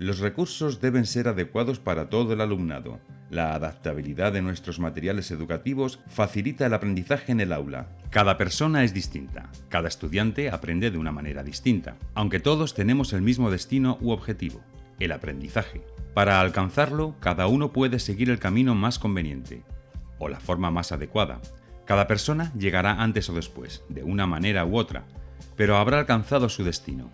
Los recursos deben ser adecuados para todo el alumnado. La adaptabilidad de nuestros materiales educativos facilita el aprendizaje en el aula. Cada persona es distinta, cada estudiante aprende de una manera distinta, aunque todos tenemos el mismo destino u objetivo, el aprendizaje. Para alcanzarlo, cada uno puede seguir el camino más conveniente, o la forma más adecuada. Cada persona llegará antes o después, de una manera u otra, pero habrá alcanzado su destino.